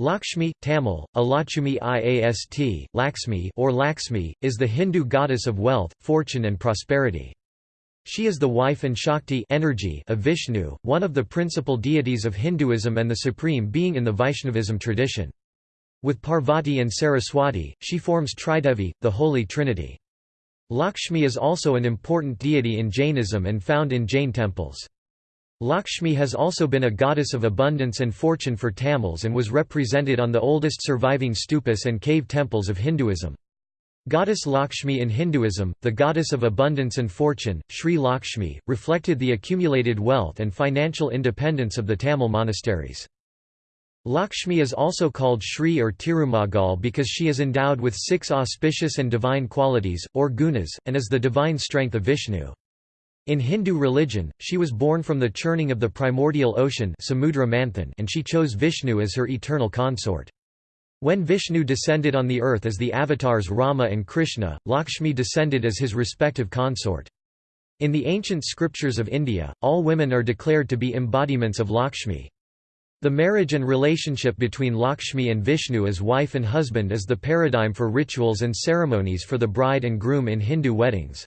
Lakshmi, Tamil, Alachumi Iast, Laxmi or Laxmi, is the Hindu goddess of wealth, fortune and prosperity. She is the wife and Shakti energy of Vishnu, one of the principal deities of Hinduism and the supreme being in the Vaishnavism tradition. With Parvati and Saraswati, she forms Tridevi, the Holy Trinity. Lakshmi is also an important deity in Jainism and found in Jain temples. Lakshmi has also been a goddess of abundance and fortune for Tamils and was represented on the oldest surviving stupas and cave temples of Hinduism. Goddess Lakshmi in Hinduism, the goddess of abundance and fortune, Sri Lakshmi, reflected the accumulated wealth and financial independence of the Tamil monasteries. Lakshmi is also called Sri or Tirumagal because she is endowed with six auspicious and divine qualities, or gunas, and is the divine strength of Vishnu. In Hindu religion, she was born from the churning of the primordial ocean and she chose Vishnu as her eternal consort. When Vishnu descended on the earth as the avatars Rama and Krishna, Lakshmi descended as his respective consort. In the ancient scriptures of India, all women are declared to be embodiments of Lakshmi. The marriage and relationship between Lakshmi and Vishnu as wife and husband is the paradigm for rituals and ceremonies for the bride and groom in Hindu weddings.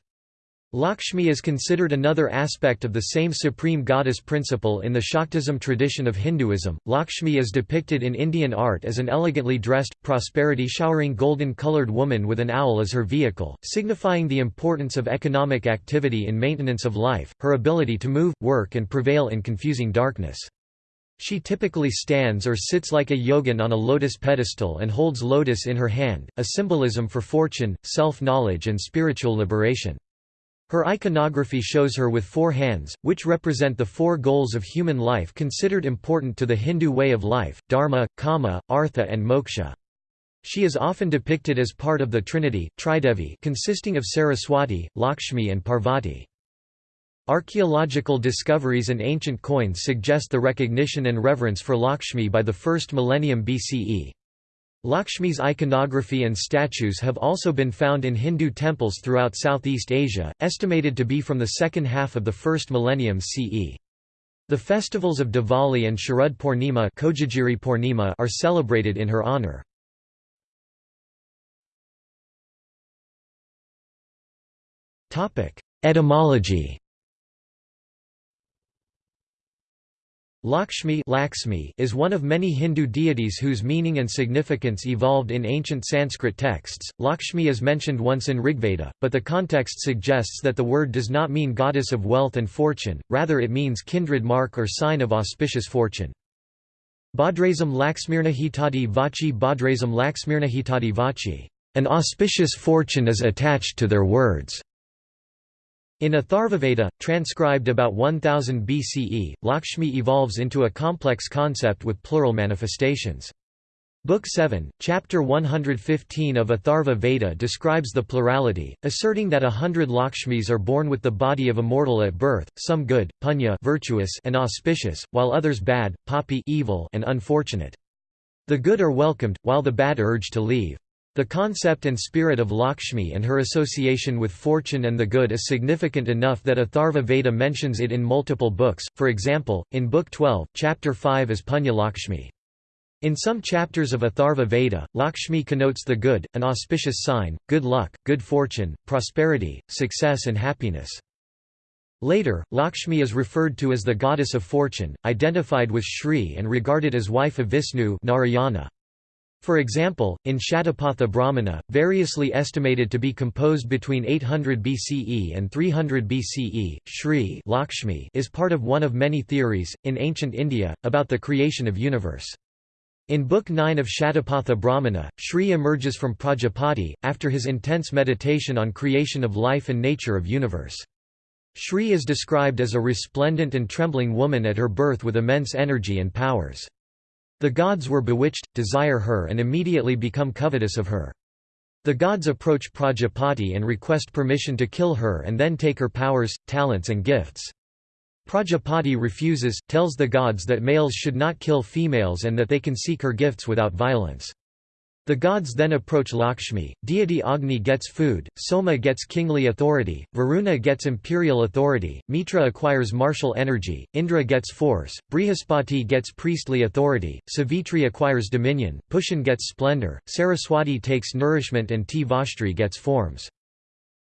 Lakshmi is considered another aspect of the same supreme goddess principle in the Shaktism tradition of Hinduism. Lakshmi is depicted in Indian art as an elegantly dressed, prosperity showering golden colored woman with an owl as her vehicle, signifying the importance of economic activity in maintenance of life, her ability to move, work, and prevail in confusing darkness. She typically stands or sits like a yogin on a lotus pedestal and holds lotus in her hand, a symbolism for fortune, self-knowledge and spiritual liberation. Her iconography shows her with four hands, which represent the four goals of human life considered important to the Hindu way of life, dharma, kama, artha and moksha. She is often depicted as part of the Trinity, Tridevi consisting of Saraswati, Lakshmi and Parvati. Archaeological discoveries and ancient coins suggest the recognition and reverence for Lakshmi by the first millennium BCE. Lakshmi's iconography and statues have also been found in Hindu temples throughout Southeast Asia, estimated to be from the second half of the first millennium CE. The festivals of Diwali and Sharad Purnima are celebrated in her honour. Etymology Lakshmi, Lakshmi is one of many Hindu deities whose meaning and significance evolved in ancient Sanskrit texts. Lakshmi is mentioned once in Rigveda, but the context suggests that the word does not mean goddess of wealth and fortune, rather it means kindred mark or sign of auspicious fortune. Bhadrazam Laxmirna Hitadi Vachi Bhadrazam Laxmirna Hitadi Vachi. An auspicious fortune is attached to their words. In Atharvaveda, transcribed about 1000 BCE, Lakshmi evolves into a complex concept with plural manifestations. Book 7, Chapter 115 of Atharva Veda describes the plurality, asserting that a hundred Lakshmis are born with the body of a mortal at birth, some good, punya virtuous and auspicious, while others bad, papi evil and unfortunate. The good are welcomed, while the bad urge to leave. The concept and spirit of Lakshmi and her association with fortune and the good is significant enough that Atharva Veda mentions it in multiple books, for example, in Book 12, Chapter 5 as Punya Lakshmi. In some chapters of Atharva Veda, Lakshmi connotes the good, an auspicious sign, good luck, good fortune, prosperity, success and happiness. Later, Lakshmi is referred to as the goddess of fortune, identified with Shri and regarded as wife of Vishnu Narayana. For example, in Shatapatha Brahmana, variously estimated to be composed between 800 BCE and 300 BCE, Shri Lakshmi is part of one of many theories, in ancient India, about the creation of universe. In Book 9 of Shatapatha Brahmana, Shri emerges from Prajapati, after his intense meditation on creation of life and nature of universe. Shri is described as a resplendent and trembling woman at her birth with immense energy and powers. The gods were bewitched, desire her and immediately become covetous of her. The gods approach Prajapati and request permission to kill her and then take her powers, talents and gifts. Prajapati refuses, tells the gods that males should not kill females and that they can seek her gifts without violence. The gods then approach Lakshmi, deity Agni gets food, Soma gets kingly authority, Varuna gets imperial authority, Mitra acquires martial energy, Indra gets force, Brihaspati gets priestly authority, Savitri acquires dominion, Pushan gets splendor, Saraswati takes nourishment and Tvashtri gets forms.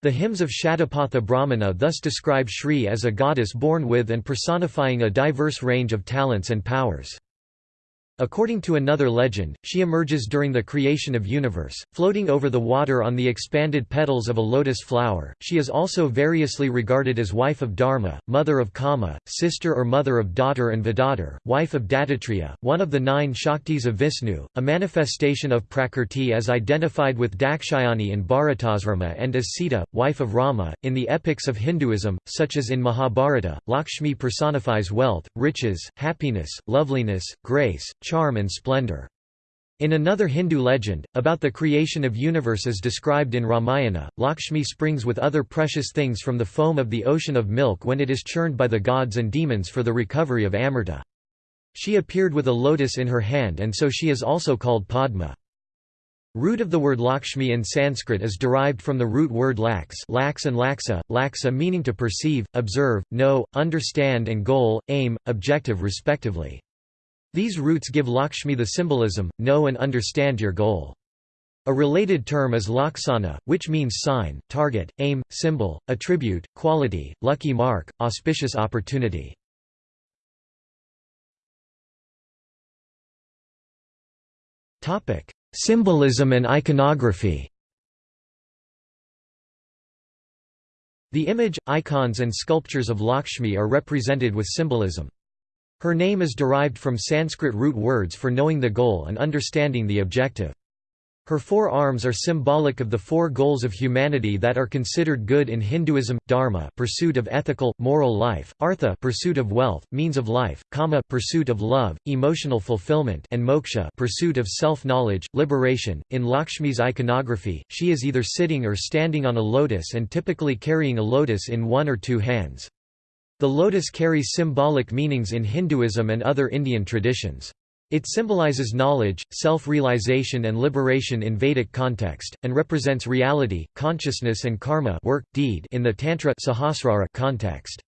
The hymns of Shatapatha Brahmana thus describe Shri as a goddess born with and personifying a diverse range of talents and powers. According to another legend, she emerges during the creation of universe, floating over the water on the expanded petals of a lotus flower. She is also variously regarded as wife of Dharma, mother of Kama, sister or mother of Dhatri and Vidhatri, wife of Dattatreya, one of the nine Shaktis of Vishnu, a manifestation of Prakrti as identified with Dakshayani in Bharatasrama and as Sita, wife of Rama. In the epics of Hinduism, such as in Mahabharata, Lakshmi personifies wealth, riches, happiness, loveliness, grace, charm and splendor. In another Hindu legend, about the creation of universe as described in Ramayana, Lakshmi springs with other precious things from the foam of the ocean of milk when it is churned by the gods and demons for the recovery of Amrita. She appeared with a lotus in her hand and so she is also called Padma. Root of the word Lakshmi in Sanskrit is derived from the root word lax lax and laksa, laksa meaning to perceive, observe, know, understand and goal, aim, objective respectively. These roots give Lakshmi the symbolism, know and understand your goal. A related term is laksana, which means sign, target, aim, symbol, attribute, quality, lucky mark, auspicious opportunity. Symbolism and iconography The image, icons and sculptures of Lakshmi are represented with symbolism. Her name is derived from Sanskrit root words for knowing the goal and understanding the objective. Her four arms are symbolic of the four goals of humanity that are considered good in Hinduism: dharma, pursuit of ethical, moral life; artha, pursuit of wealth, means of life; kama, pursuit of love, emotional fulfillment; and moksha, pursuit of self-knowledge, liberation. In Lakshmi's iconography, she is either sitting or standing on a lotus and typically carrying a lotus in one or two hands. The lotus carries symbolic meanings in Hinduism and other Indian traditions. It symbolizes knowledge, self-realization and liberation in Vedic context, and represents reality, consciousness and karma work, deed in the Tantra Sahasrara context.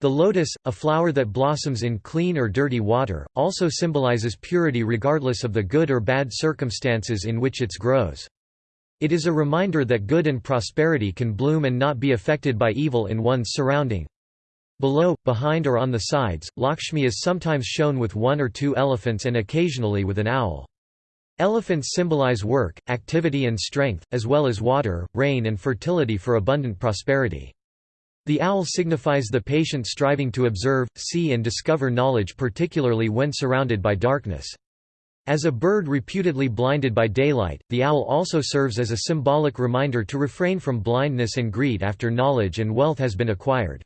The lotus, a flower that blossoms in clean or dirty water, also symbolizes purity regardless of the good or bad circumstances in which it grows. It is a reminder that good and prosperity can bloom and not be affected by evil in one's surrounding. Below, behind or on the sides, Lakshmi is sometimes shown with one or two elephants and occasionally with an owl. Elephants symbolize work, activity and strength, as well as water, rain and fertility for abundant prosperity. The owl signifies the patient striving to observe, see and discover knowledge particularly when surrounded by darkness. As a bird reputedly blinded by daylight, the owl also serves as a symbolic reminder to refrain from blindness and greed after knowledge and wealth has been acquired.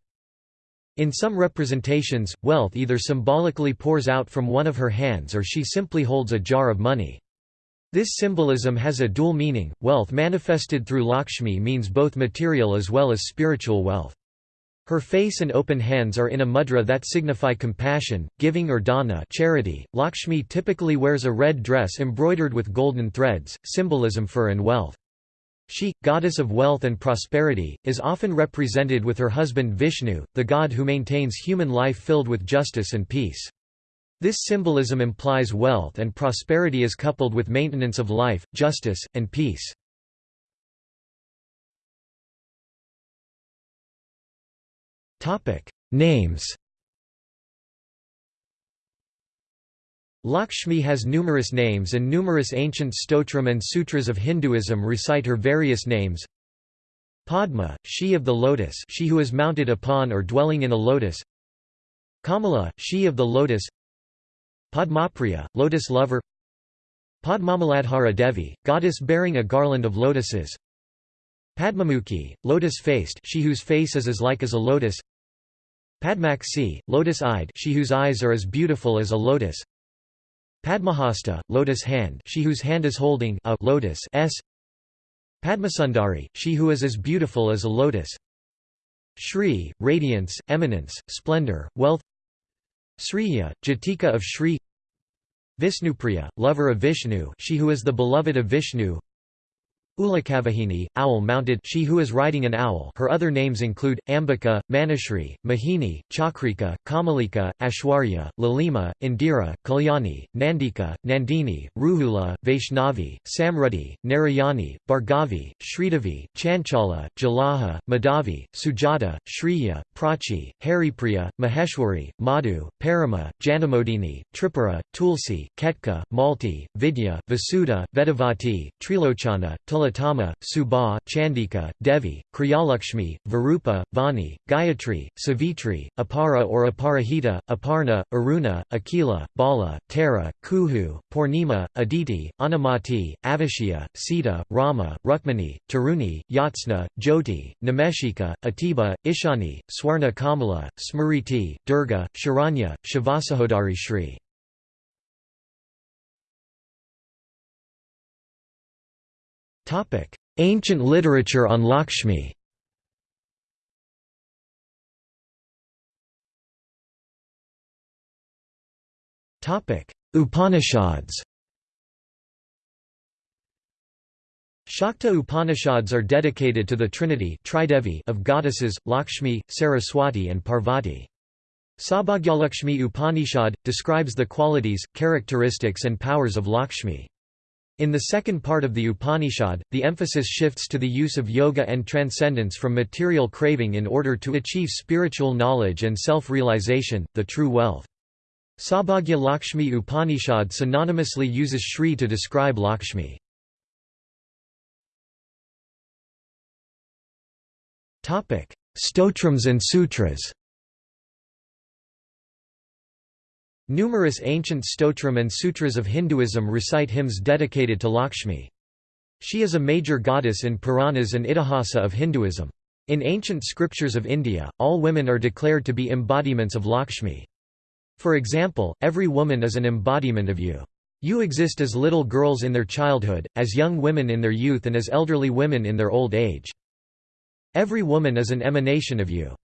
In some representations, wealth either symbolically pours out from one of her hands or she simply holds a jar of money. This symbolism has a dual meaning. Wealth manifested through Lakshmi means both material as well as spiritual wealth. Her face and open hands are in a mudra that signify compassion, giving or dana charity. Lakshmi typically wears a red dress embroidered with golden threads, symbolism for and wealth. She, goddess of wealth and prosperity, is often represented with her husband Vishnu, the god who maintains human life filled with justice and peace. This symbolism implies wealth and prosperity is coupled with maintenance of life, justice, and peace. Names Lakshmi has numerous names and numerous ancient stotram and sutras of Hinduism recite her various names. Padma, she of the lotus she who is mounted upon or dwelling in a lotus. Kamala, she of the lotus. Padmapriya, lotus lover. Padmamaladhara Devi, goddess bearing a garland of lotuses. Padmamukhi, lotus-faced she whose face is as like as a lotus. Padmaksi, lotus-eyed she whose eyes are as beautiful as a lotus Padmahasta, lotus hand she whose hand is holding a lotus s. Padmasundari, she who is as beautiful as a lotus. Shri, radiance, eminence, splendor, wealth. Sriya, Jatika of Shri. Vishnupriya, lover of Vishnu she who is the beloved of Vishnu Ulakavahini, owl-mounted she who is riding an owl her other names include, Ambika, Manishri, Mahini, Chakrika, Kamalika, Ashwarya, Lalima, Indira, Kalyani, Nandika, Nandini, Ruhula, Vaishnavi, Samrudhi, Narayani, Bhargavi, Sridevi, Chanchala, Jalaha, Madhavi, Sujata, Shriya, Prachi, Haripriya, Maheshwari, Madhu, Parama, Janamodini, Tripura, Tulsi, Ketka, Malti, Vidya, Vasuda, Vedavati, Trilochana, Tilatama, Subha, Chandika, Devi, Kriyalakshmi, Varupa, Vani, Gayatri, Savitri, Apara or Aparahita, Aparna, Aruna, Akila, Bala, Tara, Kuhu, Purnima, Aditi, Anamati, Avashya, Sita, Rama, Rukmani, Taruni, Yatsna, Jyoti, Nameshika, Atiba, Ishani, Swarna Kamala, Smriti, Durga, Sharanya, Shivasahodari Shri. Ancient literature on Lakshmi Upanishads Shakta Upanishads are dedicated to the Trinity of goddesses, Lakshmi, Saraswati and Parvati. Sabhagyalakshmi Upanishad, describes the qualities, characteristics and powers of Lakshmi. In the second part of the Upanishad, the emphasis shifts to the use of yoga and transcendence from material craving in order to achieve spiritual knowledge and self-realization, the true wealth. Sabhagya Lakshmi Upanishad synonymously uses Shri to describe Lakshmi. Stotrams and sutras Numerous ancient stotram and sutras of Hinduism recite hymns dedicated to Lakshmi. She is a major goddess in Puranas and Itihasa of Hinduism. In ancient scriptures of India, all women are declared to be embodiments of Lakshmi. For example, every woman is an embodiment of you. You exist as little girls in their childhood, as young women in their youth and as elderly women in their old age. Every woman is an emanation of you.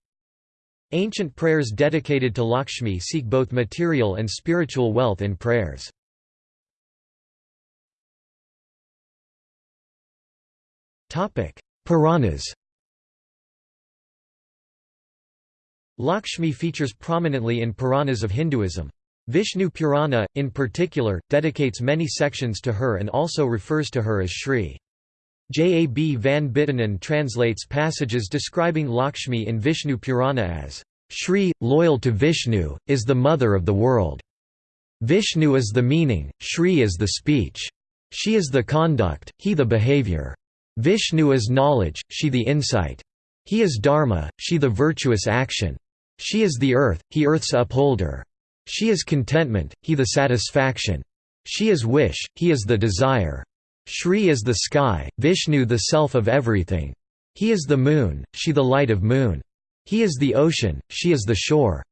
Ancient prayers dedicated to Lakshmi seek both material and spiritual wealth in prayers. Puranas Lakshmi features prominently in Puranas of Hinduism. Vishnu Purana, in particular, dedicates many sections to her and also refers to her as Shri. J. A. B. van Buitenen translates passages describing Lakshmi in Vishnu Purana as, Shri, loyal to Vishnu, is the mother of the world. Vishnu is the meaning, Shri is the speech. She is the conduct, he the behavior. Vishnu is knowledge, she the insight. He is dharma, she the virtuous action. She is the earth, he earth's upholder. She is contentment, he the satisfaction. She is wish, he is the desire. Shri is the sky, Vishnu the self of everything. He is the moon, she the light of moon. He is the ocean, she is the shore.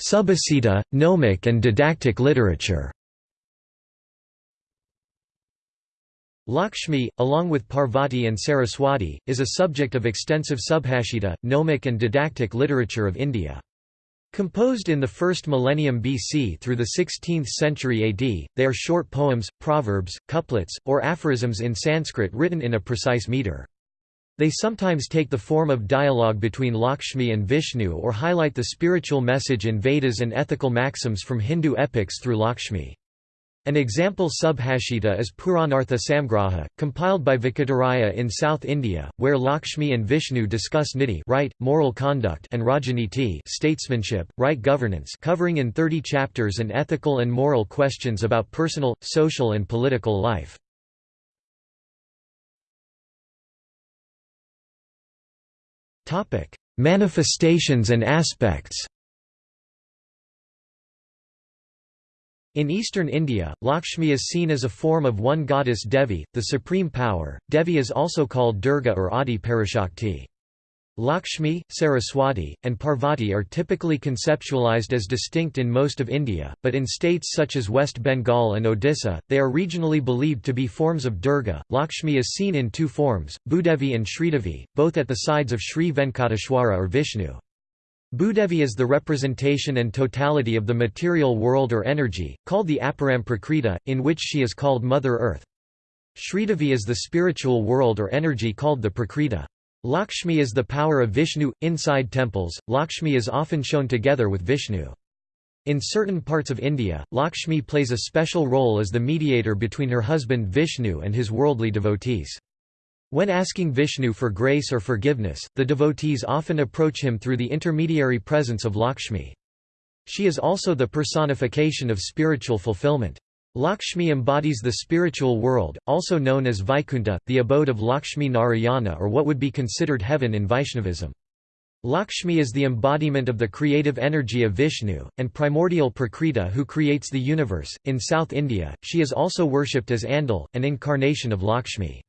Subhasita, gnomic and didactic literature Lakshmi, along with Parvati and Saraswati, is a subject of extensive subhashita, gnomic and didactic literature of India. Composed in the first millennium BC through the 16th century AD, they are short poems, proverbs, couplets, or aphorisms in Sanskrit written in a precise meter. They sometimes take the form of dialogue between Lakshmi and Vishnu or highlight the spiritual message in Vedas and ethical maxims from Hindu epics through Lakshmi. An example subhashita is Puranartha Samgraha, compiled by Venkataraja in South India, where Lakshmi and Vishnu discuss niti right, moral conduct and rajaniti statesmanship, right governance covering in 30 chapters and ethical and moral questions about personal, social and political life. Manifestations and aspects In eastern India, Lakshmi is seen as a form of one goddess Devi, the supreme power. Devi is also called Durga or Adi Parashakti. Lakshmi, Saraswati, and Parvati are typically conceptualized as distinct in most of India, but in states such as West Bengal and Odisha, they are regionally believed to be forms of Durga. Lakshmi is seen in two forms, Bhudevi and Sridevi, both at the sides of Sri Venkateshwara or Vishnu. Bhudevi is the representation and totality of the material world or energy, called the Aparam Prakriti, in which she is called Mother Earth. Sridevi is the spiritual world or energy called the Prakriti. Lakshmi is the power of Vishnu. Inside temples, Lakshmi is often shown together with Vishnu. In certain parts of India, Lakshmi plays a special role as the mediator between her husband Vishnu and his worldly devotees. When asking Vishnu for grace or forgiveness, the devotees often approach him through the intermediary presence of Lakshmi. She is also the personification of spiritual fulfillment. Lakshmi embodies the spiritual world, also known as Vaikunta, the abode of Lakshmi Narayana or what would be considered heaven in Vaishnavism. Lakshmi is the embodiment of the creative energy of Vishnu, and primordial Prakriti who creates the universe. In South India, she is also worshipped as Andal, an incarnation of Lakshmi.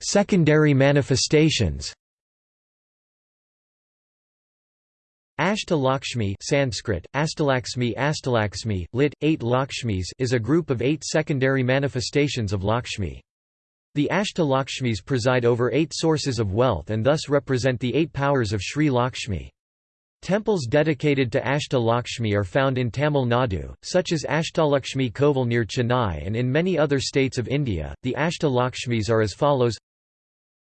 Secondary manifestations Ashta Lakshmi Sanskrit, Astalaxmi Astalaxmi, lit. eight Lakshmis is a group of eight secondary manifestations of Lakshmi. The Ashta Lakshmis preside over eight sources of wealth and thus represent the eight powers of Sri Lakshmi. Temples dedicated to Ashta Lakshmi are found in Tamil Nadu, such as Ashtalakshmi Kovil near Chennai and in many other states of India. The Ashta Lakshmis are as follows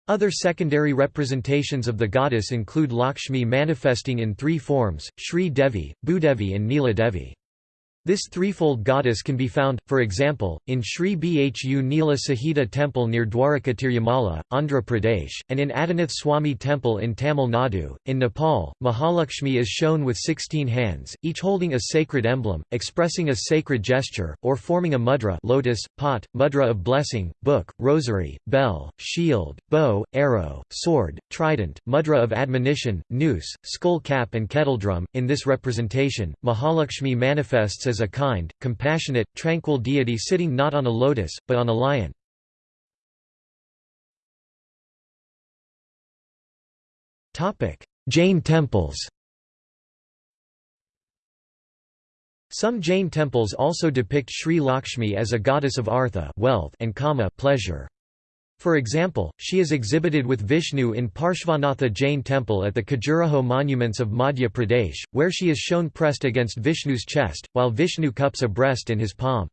Other secondary representations of the goddess include Lakshmi manifesting in three forms, Sri Devi, Bhudevi and Neela Devi. This threefold goddess can be found, for example, in Sri Bhu Neela Sahita temple near Dwaraka Tirumala, Andhra Pradesh, and in Adinath Swami temple in Tamil Nadu. In Nepal, Mahalakshmi is shown with 16 hands, each holding a sacred emblem, expressing a sacred gesture, or forming a mudra lotus, pot, mudra of blessing, book, rosary, bell, shield, bow, arrow, sword, trident, mudra of admonition, noose, skull cap and kettledrum. In this representation, Mahalakshmi manifests as as a kind, compassionate, tranquil deity sitting not on a lotus, but on a lion. Jain temples Some Jain temples also depict Sri Lakshmi as a goddess of artha wealth and kama pleasure. For example, she is exhibited with Vishnu in Parshvanatha Jain temple at the Khajuraho monuments of Madhya Pradesh, where she is shown pressed against Vishnu's chest, while Vishnu cups a breast in his palm.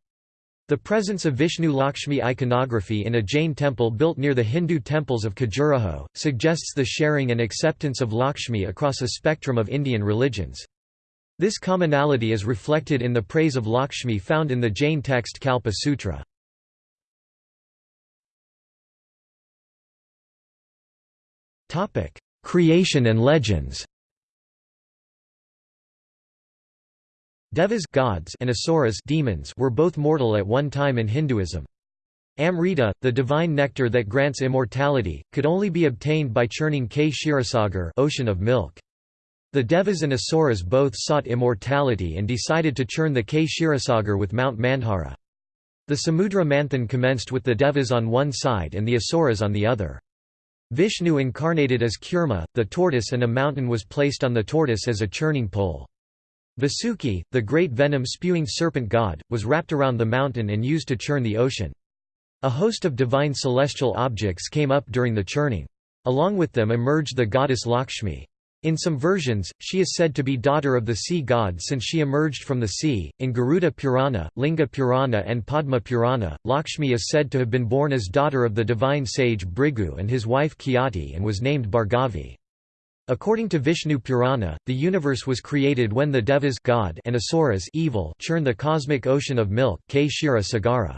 The presence of Vishnu Lakshmi iconography in a Jain temple built near the Hindu temples of Khajuraho, suggests the sharing and acceptance of Lakshmi across a spectrum of Indian religions. This commonality is reflected in the praise of Lakshmi found in the Jain text Kalpa Sutra. Creation and legends Devas gods and asuras demons were both mortal at one time in Hinduism. Amrita, the divine nectar that grants immortality, could only be obtained by churning Kshirasagar ocean of milk. The Devas and Asuras both sought immortality and decided to churn the Kshirasagar with Mount Mandhara. The Samudra Manthan commenced with the Devas on one side and the Asuras on the other. Vishnu incarnated as Kurma, the tortoise and a mountain was placed on the tortoise as a churning pole. Vasuki, the great venom-spewing serpent god, was wrapped around the mountain and used to churn the ocean. A host of divine celestial objects came up during the churning. Along with them emerged the goddess Lakshmi. In some versions, she is said to be daughter of the sea god since she emerged from the sea. In Garuda Purana, Linga Purana, and Padma Purana, Lakshmi is said to have been born as daughter of the divine sage Bhrigu and his wife Khyati and was named Bhargavi. According to Vishnu Purana, the universe was created when the Devas God and Asuras evil churned the cosmic ocean of milk Kshira Sagara.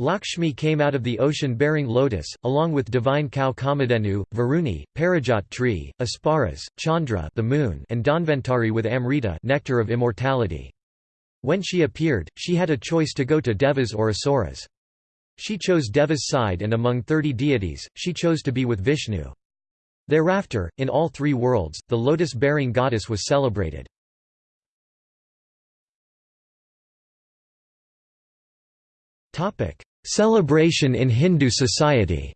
Lakshmi came out of the ocean bearing lotus, along with divine cow Kamadhenu, Varuni, Parijat tree, Apsaras, Chandra the moon, and Dhanvantari with Amrita nectar of immortality. When she appeared, she had a choice to go to Devas or Asuras. She chose Deva's side and among thirty deities, she chose to be with Vishnu. Thereafter, in all three worlds, the lotus-bearing goddess was celebrated. Celebration in Hindu society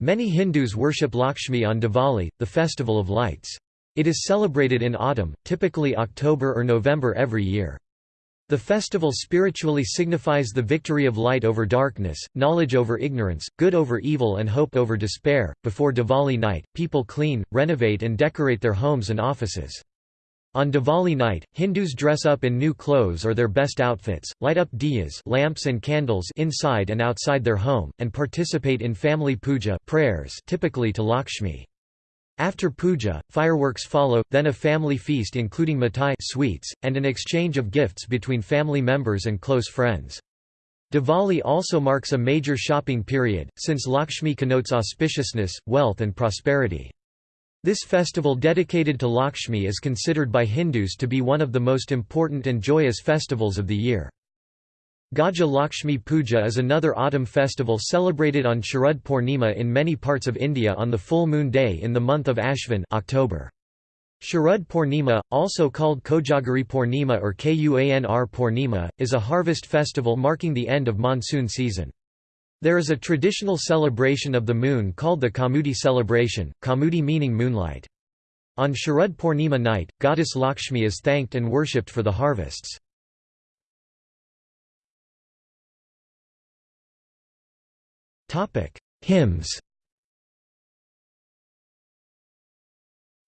Many Hindus worship Lakshmi on Diwali, the festival of lights. It is celebrated in autumn, typically October or November every year. The festival spiritually signifies the victory of light over darkness, knowledge over ignorance, good over evil and hope over despair. Before Diwali night, people clean, renovate and decorate their homes and offices. On Diwali night, Hindus dress up in new clothes or their best outfits, light up diyas lamps and candles inside and outside their home, and participate in family puja prayers typically to Lakshmi. After puja, fireworks follow, then a family feast including mithai sweets, and an exchange of gifts between family members and close friends. Diwali also marks a major shopping period, since Lakshmi connotes auspiciousness, wealth and prosperity. This festival dedicated to Lakshmi is considered by Hindus to be one of the most important and joyous festivals of the year. Gaja Lakshmi Puja is another autumn festival celebrated on Sharad Purnima in many parts of India on the full moon day in the month of Ashvin October. Sharad Purnima, also called Kojagari Purnima or Kuanr Purnima, is a harvest festival marking the end of monsoon season. There is a traditional celebration of the moon called the Kaumudi celebration, Kaumudi meaning moonlight. On Sharad Purnima night, goddess Lakshmi is thanked and worshipped for the harvests. Hymns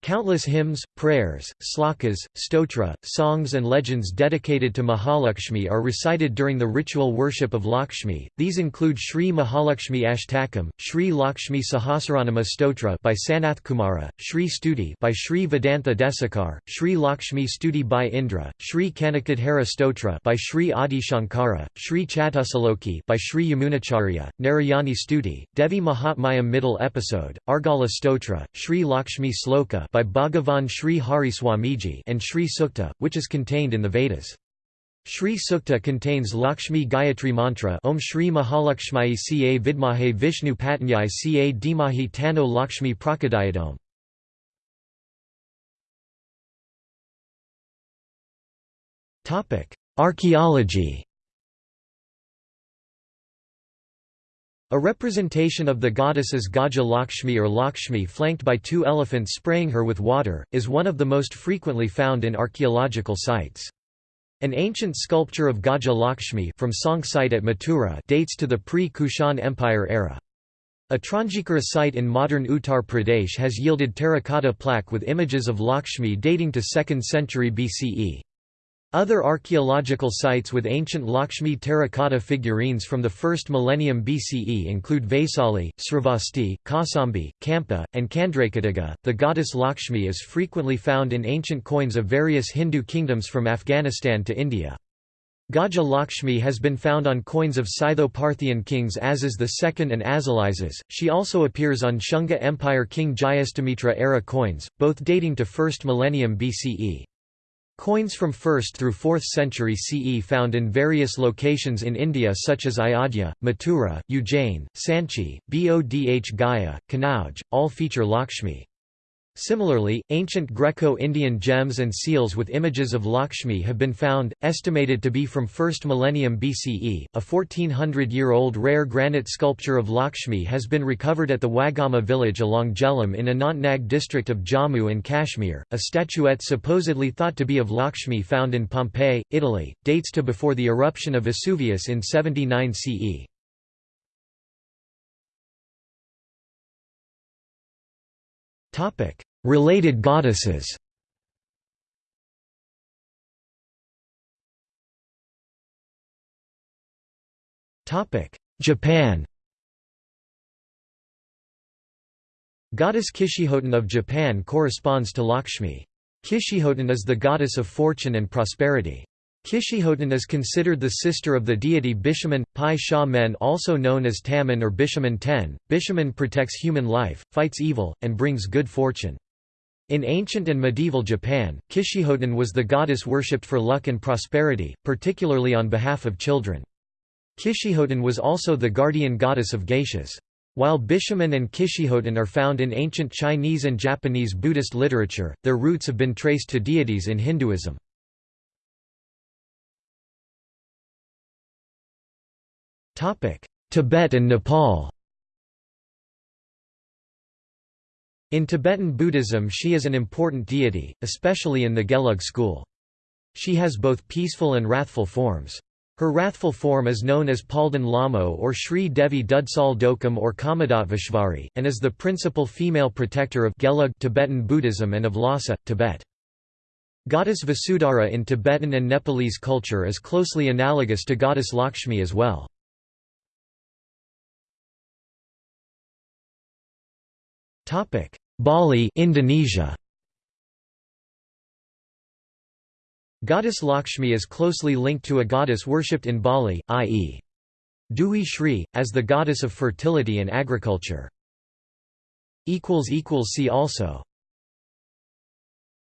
Countless hymns, prayers, slokas, stotra, songs and legends dedicated to Mahalakshmi are recited during the ritual worship of Lakshmi. These include Sri Mahalakshmi Ashtakam, Sri Lakshmi Sahasranama Stotra by Sanath Kumara, Sri Stuti by Sri Vedantha Desikar, Sri Lakshmi Stuti by Indra, Sri Kanakadhara Stotra by Sri Adi Shankara, Sri Chatusaloki by Sri Yamunacharya, Narayani Stuti, Devi Mahatmayam Middle Episode, Argala Stotra, Sri Lakshmi Sloka by Bhagavan Sri Hari Swamiji and Sri Sukta, which is contained in the Vedas. Sri Sukta contains Lakshmi Gayatri mantra Om Shri Mahalakshmi Ca Vidmahe Vishnu Patanyai Ca Dimahi Tano Lakshmi Prakadayadom. Archaeology A representation of the goddess as Gaja Lakshmi or Lakshmi flanked by two elephants spraying her with water, is one of the most frequently found in archaeological sites. An ancient sculpture of Gaja Lakshmi from Sonk site at Mathura dates to the pre-Kushan Empire era. Atranjikhera site in modern Uttar Pradesh has yielded terracotta plaque with images of Lakshmi dating to 2nd century BCE. Other archaeological sites with ancient Lakshmi terracotta figurines from the 1st millennium BCE include Vaisali, Sravasti, Kasambi, Kampa, and Kandrakatiga. The goddess Lakshmi is frequently found in ancient coins of various Hindu kingdoms from Afghanistan to India. Gaja Lakshmi has been found on coins of Scytho-Parthian kings Azes II and Azalizas. She also appears on Shunga Empire King Jayastamitra era coins, both dating to 1st millennium BCE. Coins from 1st through 4th century CE found in various locations in India such as Ayodhya, Mathura, Ujjain, Sanchi, Bodh Gaya, Kanauj, all feature Lakshmi. Similarly, ancient Greco-Indian gems and seals with images of Lakshmi have been found, estimated to be from 1st millennium BCE. A 1400-year-old rare granite sculpture of Lakshmi has been recovered at the Wagama village along Jhelum in Anantnag district of Jammu and Kashmir. A statuette supposedly thought to be of Lakshmi found in Pompeii, Italy, dates to before the eruption of Vesuvius in 79 CE. Related goddesses Japan Goddess Kishihoten of Japan corresponds to Lakshmi. Kishihoten is the goddess of fortune and prosperity. Kishihoten is considered the sister of the deity Bishaman, Pai Sha Men also known as Taman or Bishaman Ten. Bishaman protects human life, fights evil, and brings good fortune. In ancient and medieval Japan, Kishihoten was the goddess worshipped for luck and prosperity, particularly on behalf of children. Kishihoten was also the guardian goddess of geishas. While Bishaman and Kishihoten are found in ancient Chinese and Japanese Buddhist literature, their roots have been traced to deities in Hinduism. Tibet and Nepal In Tibetan Buddhism she is an important deity, especially in the Gelug school. She has both peaceful and wrathful forms. Her wrathful form is known as Palden Lamo or Sri Devi Dudsal Dokam or Kamadattveshvari, and is the principal female protector of Gelug Tibetan Buddhism and of Lhasa, Tibet. Goddess Vasudhara in Tibetan and Nepalese culture is closely analogous to goddess Lakshmi as well. Bali Indonesia Goddess Lakshmi is closely linked to a goddess worshipped in Bali, i.e. Dewi Sri, as the goddess of fertility and agriculture. See also